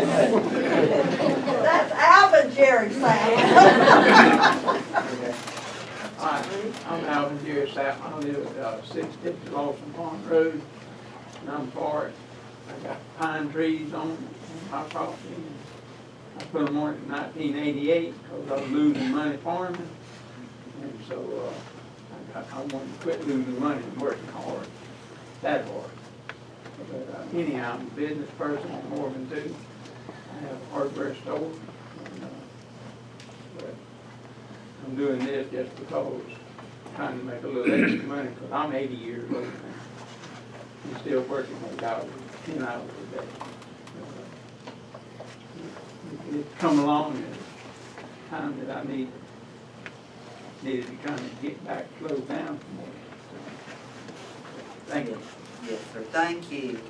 That's Alvin Jerry Sam. Hi, I'm Alvin Jerry Sapp, I live at uh, six fifty Lawson Pond Road, and I'm for it. I got pine trees on my property. I put them on in nineteen eighty-eight, because I was losing money farming. And so, uh, I got, I wanted to quit losing money and working hard, that hard. But uh, anyhow, I'm a business person in Morgan too. I have a hardware store. but I'm doing this just because, I'm trying to make a little extra money, because I'm eighty years old now. I'm still working eight hours, ten hours a day. It- It's come along at a time that I need, needed to kind of get back, slow down some more. Thank you. Yes, sir, thank you.